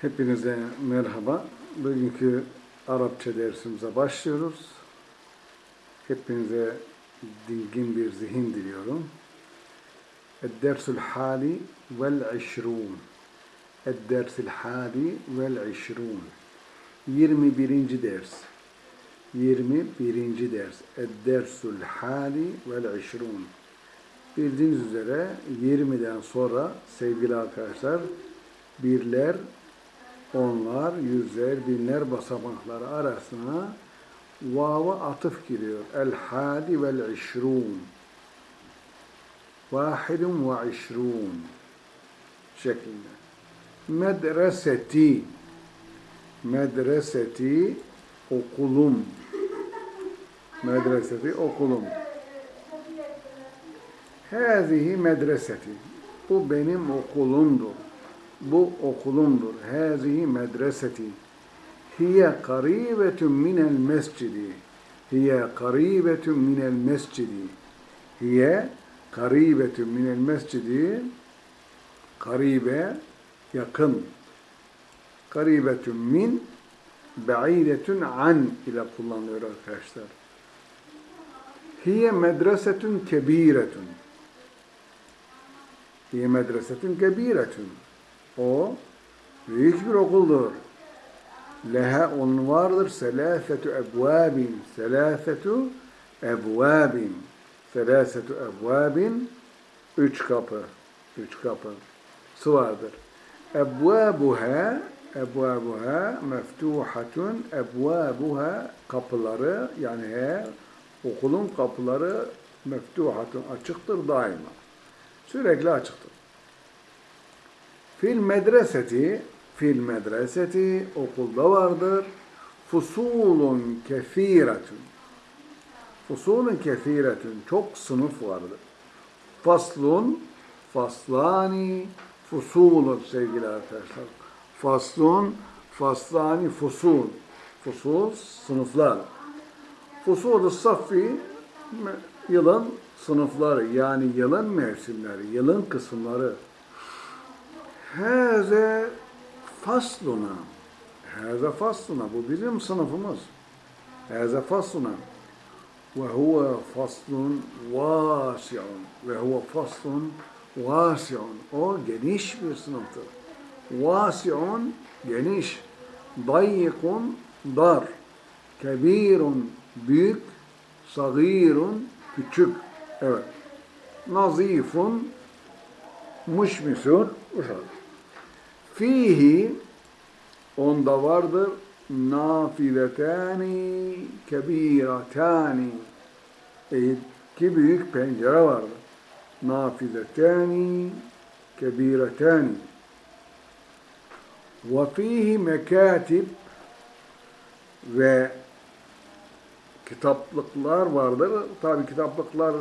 Hepinize merhaba. Bugünkü Arapça dersimize başlıyoruz. Hepinize dingin bir zihin diliyorum. Dersul hali vel işrun. Dersul hali vel işrun. 21. ders. 21. ders. Dersul hali vel işrun. Bildiğiniz üzere 20'den sonra sevgili arkadaşlar birler onlar, yüzler, binler basamakları arasına vava atıf giriyor. El hadi vel işrun. Vahidun ve işrun şeklinde. Medreseti medreseti okulum medreseti okulum Hâzihi medreseti bu benim okulumdur bu okulumdur. Hâzihi medreseti. Hiye karibetun minel mescidi. Hiye karibetun minel mescidi. Hiye karibetun minel mescidi. Karibe, yakın. Karibetun min, ba'idetun an ile kullanılıyor arkadaşlar. Hiye medresetun kebiretun. Hiye medresetun kebiretun. O büyük bir okuldur. Leha onun vardır. Selâfetu ebvâbin. Selâfetu ebvâbin. Selâfetu ebvâbin. Üç kapı. Üç kapı. Su vardır. Ebvâbuha ebvâbuha meftuhatun ebvâbuha kapıları yani he, okulun kapıları meftuhatun açıktır daima. Sürekli açıktır. Fil medreseti, fil medreseti okulda vardır. Fusulun kefiretun. Fusulun kefiretun. Çok sınıf vardır. Faslun, faslani, fusulun sevgili arkadaşlar. Faslun, faslani, fusul. Fusul, sınıflar. Fusul-u saffi, yılın sınıfları yani yılın mevsimleri, yılın kısımları. Hâze fasluna. Hâze fasluna. Bu bizim sınıfımız. Hâze fasluna. Ve huve faslun vâsi'un. Ve huve faslun vâsi'un. O geniş bir sınıftır. Vâsi'un geniş. Dayyikun dar. Kebirun büyük. Sagirun küçük. Evet. Nazifun muşmisun uşak fihi onda vardır nafiletani kebiratani iki büyük pencere vardır. Nafiletani kebiratani ve fihi mekatib ve kitaplıklar vardır. Tabi kitaplıklar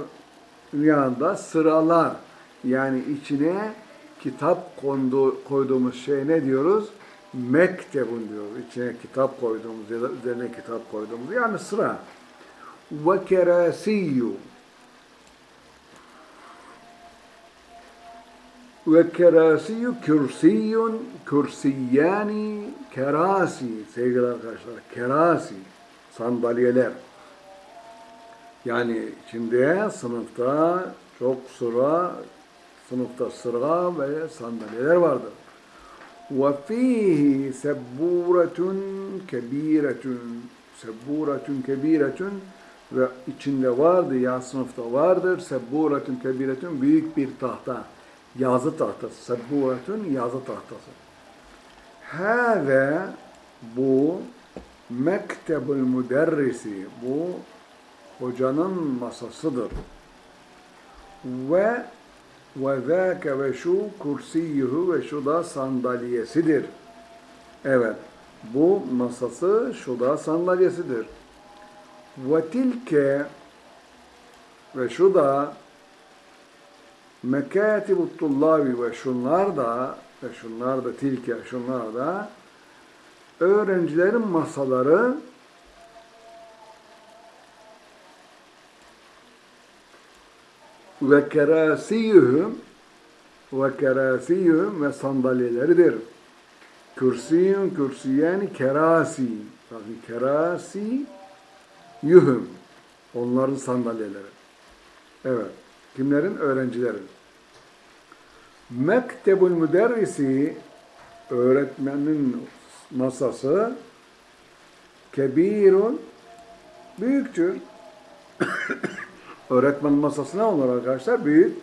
yanında sıralar yani içine kitap kondu, koyduğumuz şey ne diyoruz? Mektebun diyoruz. İçine kitap koyduğumuz ya da üzerine kitap koyduğumuz. Yani sıra. Ve kerasiyyu. Ve kerasiyyu kürsiyun, kürsiyani, kerasi. Sevgili arkadaşlar, kerasi. Sandalyeler. Yani içinde sınıfta çok sıra sınıfta sıra ve sandalyeler vardır. وَفِيهِ سَبُّورَةٌ كَب۪يرَةٌ Sebburatun kebiretun ve içinde vardı ya sınıfta vardır sebburatun kebiretun büyük bir tahta yazı tahtası sebburatun yazı tahtası Hâve bu mektebul müderrisi bu hocanın masasıdır ve ve zâke ve şu kursiyuhu ve şu da sandalyesidir. Evet, bu masası şu da sandalyesidir. Ve tilke ve şu da mekâtibu tullabi ve şunlar da ve şunlar da tilke şunlar da öğrencilerin masaları ve kerasiyuhum ve kerasiyuhum ve sandalyeleridir. Kürsiyün, kürsiyeni kerasi. Bakın kerasi yuhum. Onların sandalyeleri. Evet. Kimlerin? Öğrencilerin. Mektebul müderrisi öğretmenin masası kebirun büyüktür. Öğretmen masası ne olur arkadaşlar? Büyük.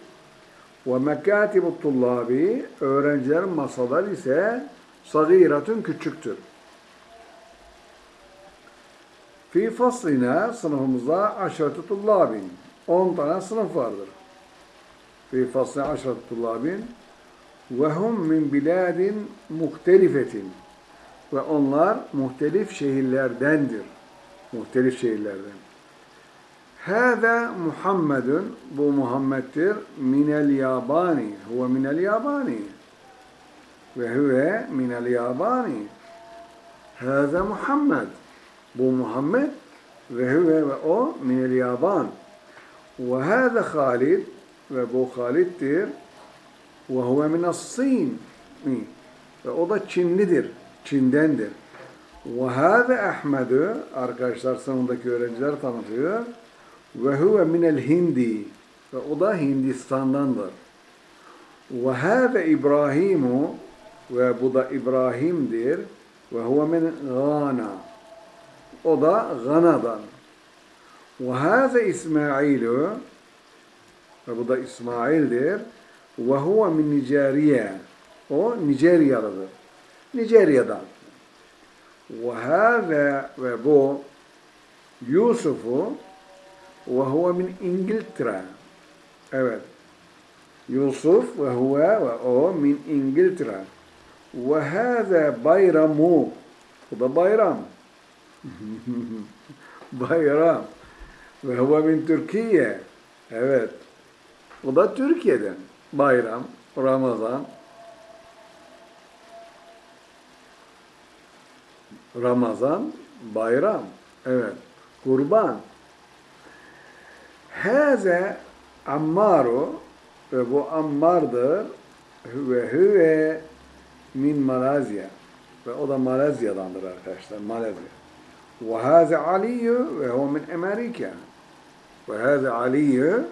Ve mekatibu tullabi öğrencilerin masaları ise sagiratun küçüktür. Fi faslina sınıfımızda aşaretü tullabin. 10 tane sınıf vardır. Fi faslina aşaretü tullabin. Ve hum min biladin muhtelifetin. Ve onlar muhtelif şehirlerdendir. Muhtelif şehirlerden. Hâzâ Muhammedun, bu Muhammed'dir, minel yabani, huve minel yabani. Ve huve minel yabani. Hâzâ Muhammed, bu Muhammed ve huve ve o minel yaban. Ve hâzâ Halid, ve bu Halid'dir, ve huve minas Sin. Ve o da Çinlidir, Çin'dendir. Ve hâze Ahmed'ü, arkadaşlar sınıftaki öğrenciler tanıtıyor. Ve huve minel hindi. Ve o da Hindistan'dandır. Ve hâze İbrahimu, ve bu da İbrahim'dir. Ve huve min Gana. O da Gana'dan. Ve hâze İsmailü, ve bu da İsmail'dir. Ve huve min Niceriye. O Nijeryalıdır. Nijerya'dan. Ve hâze ve bu Yusuf'u ve huve min İngiltere. Evet. Yusuf ve huve ve o min İngiltere. Ve hâze bayramu. Bu da bayram. bayram. Ve huve min Türkiye. Evet. Bu da Türkiye'den. Bayram, Ramazan. Ramazan, bayram. Evet. Kurban. Haze Ammaru ve bu Ammar'dır ve hüve min Malezya ve o da Malezya'dandır arkadaşlar. Malezya. Ve haze Aliyyü ve o min Amerika. Ve haze Aliyyü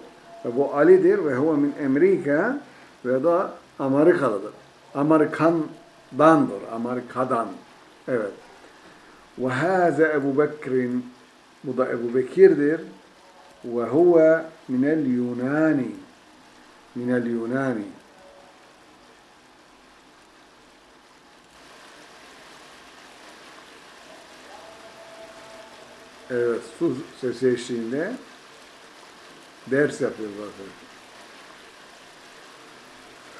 ve bu Ali'dir ve huve min Amerika ve da Amerikalıdır. Amerikandandır. Amerikadan. Evet. Ve haze Ebu Bekir'in bu da Ebu Bekir'dir. Huve minel Yunani. Minel Yunani. Evet, su sesi eşliğinde ders yapıyoruz arkadaşlar.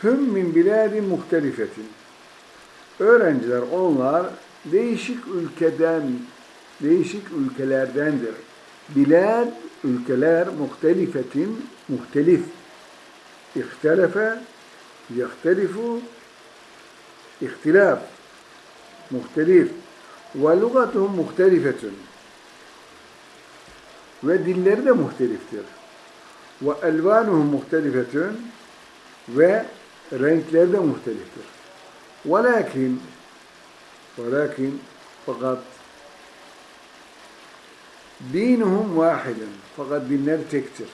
Hüm min biladi muhtelifetin. Öğrenciler onlar değişik ülkeden, değişik ülkelerdendir. Bilad, ülkeler muhtelifetin, muhtelif. İhtelefe, yahtelifu, ihtilaf, muhtelif. Ve lugatuhum muhtelifetun. Ve dilleri de muhteliftir. Ve elvanuhum muhtelifetun. Ve renkleri de muhteliftir. Velakin velakin fakat dinuhum vahidun. Fakat dinleri tektir.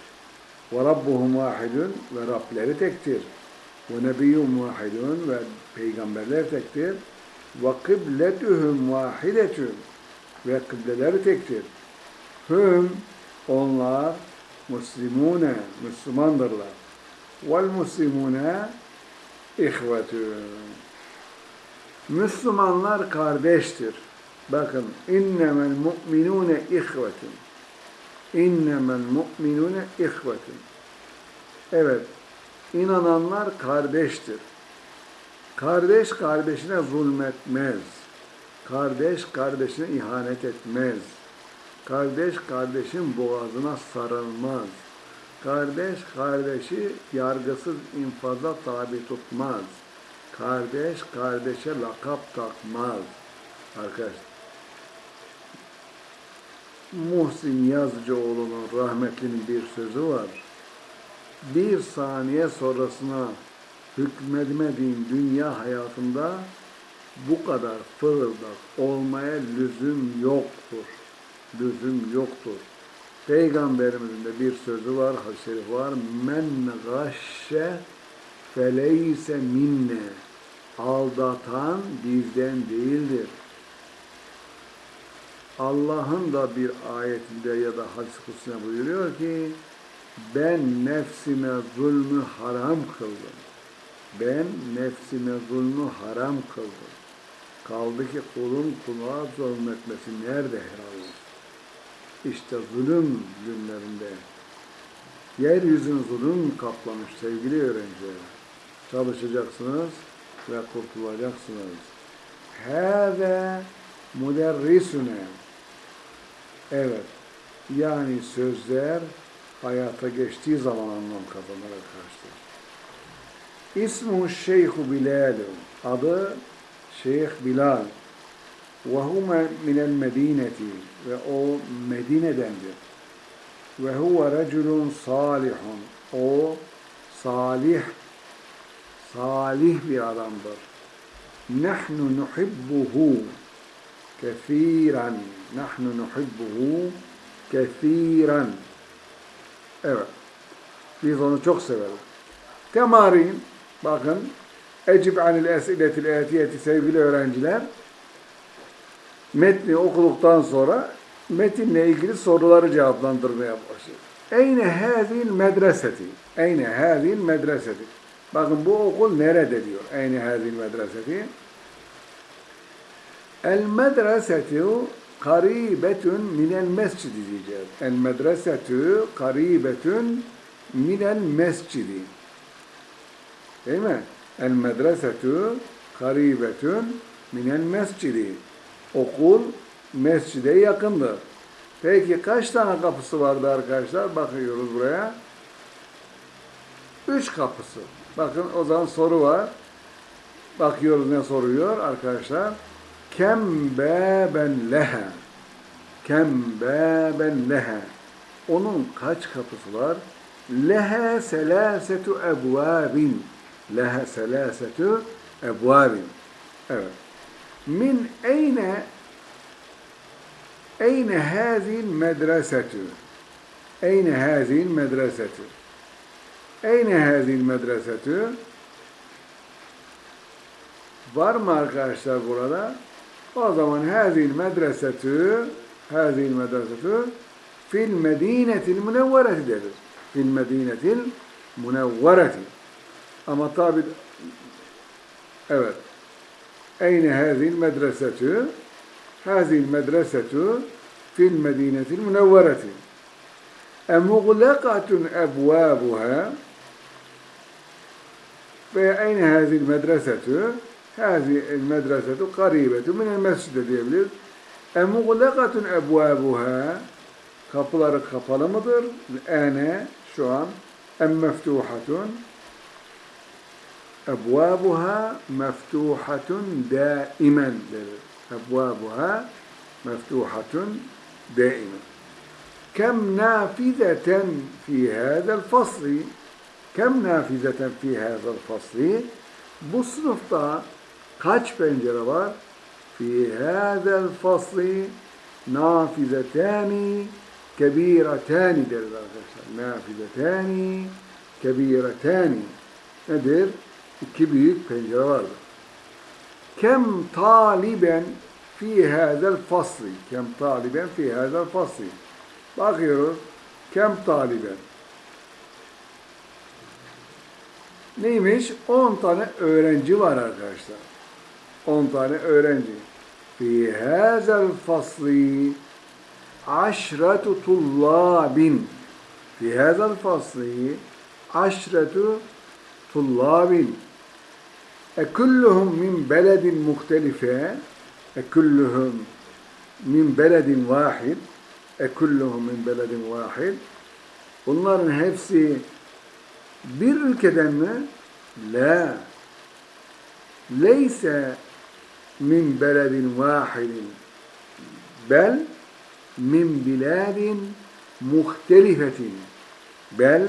Ve rabbuhum vahidun ve Rableri tektir. Ve nebiyyum vahidun ve peygamberler tektir. Ve kıbletuhum vahidetun ve kıbleleri tektir. Hüm onlar Müslümune, Müslümandırlar. Vel Müslümune ihvetun. Müslümanlar kardeştir. Bakın innemel mu'minune ihvetun. İnnemel mu'minune ihvetun. Evet, inananlar kardeştir. Kardeş kardeşine zulmetmez. Kardeş kardeşine ihanet etmez. Kardeş kardeşin boğazına sarılmaz. Kardeş kardeşi yargısız infaza tabi tutmaz. Kardeş kardeşe lakap takmaz. Arkadaşlar. Muhsin Yazıcıoğlu'nun rahmetlinin bir sözü var. Bir saniye sonrasına hükmedemediğin dünya hayatında bu kadar fırıldak olmaya lüzum yoktur. Lüzum yoktur. Peygamberimizin de bir sözü var, hadis-i şerif var. Men gâşşe feleyse minne. Aldatan bizden değildir. Allah'ın da bir ayetinde ya da hadis-i kutsuna buyuruyor ki ben nefsime zulmü haram kıldım. Ben nefsime zulmü haram kıldım. Kaldı ki kulun kulağa zulmetmesi nerede helal? İşte zulüm günlerinde yeryüzünü zulüm kaplamış sevgili öğrenciler. Çalışacaksınız ve kurtulacaksınız. Hâve müderrisüne Evet. Yani sözler hayata geçtiği zaman anlam kazanır arkadaşlar. İsmu Şeyhu Bilal. Adı Şeyh Bilal. Ve hume minel medineti. Ve o Medine'dendir. Ve huve reculun salihun. O salih, salih bir adamdır. Nahnu nuhibbuhu kesiren. Nahnu nuhibbuhu kesiren. Evet. Biz onu çok severiz. Temarin, bakın, Ecib anil esiletil etiyeti sevgili öğrenciler, metni okuduktan sonra metinle ilgili soruları cevaplandırmaya başlıyor. Eyne hazil medreseti. Eyne hazil medreseti. Bakın bu okul nerede diyor. Eyne hazil medreseti. El medresetu karibetun minel mescidi diyeceğiz. El medresetu karibetun minel mescidi. Değil mi? El medresetu karibetun minel mescidi. Okul mescide yakındır. Peki kaç tane kapısı vardı arkadaşlar? Bakıyoruz buraya. Üç kapısı. Bakın o zaman soru var. Bakıyoruz ne soruyor arkadaşlar. Kem beben leha. Kem beben leha. Onun kaç kapısı var? Leha selasetu ebvabin. Leha selasetu ebvabin. Evet. Min eyne eyne hazil medresetu. Eyne hazil medresetu. Eyne hazil medresetu. Var mı arkadaşlar burada? O zaman hazil medresetü hazil medresetü fil medinetil münevvereti deriz. Fil medinetil münevvereti. Ama tabi evet. Eyne hazil medresetü hazil medresetü fil medinetil münevvereti. Ebvabuha ve eyne hazil medresetü هذه المدرسة قريبة من المسجد ديبلد أمغلقة أبوابها كفلر كفل مضر. الآن شو أم مفتوحة؟ أبوابها مفتوحة دائما. أبوابها مفتوحة دائما. كم نافذة في هذا الفصل؟ كم نافذة في هذا الفصل؟ بصرفة kaç pencere var? Fi hâzel fasli nafizetâni kebiretâni deriz arkadaşlar. Nafizetâni kebiretâni. Nedir? İki büyük pencere vardır. Kem taliben fi hâzel fasli. Kem taliben fi hâzel fasli. Bakıyoruz. Kem taliben. Neymiş? 10 tane öğrenci var arkadaşlar. 10 tane öğrenci. Fi hazel fasli aşretu tullabin. Fi hazel fasli aşretu tullabin. Ekulluhum min beledin muhtelife. Ekulluhum min beledin vahid. Ekulluhum min beledin vahid. Bunların hepsi bir ülkeden mi? La. Leyse min beledin vahidin. Bel min biladin muhtelifetin. Bel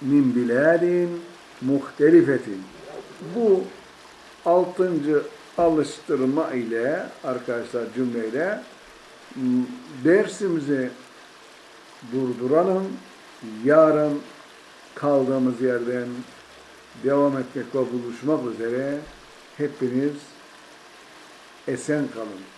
min biladin muhtelifetin. Bu altıncı alıştırma ile arkadaşlar cümleyle m, dersimizi durduralım. Yarın kaldığımız yerden devam etmek ve buluşmak üzere hepiniz esen kalın.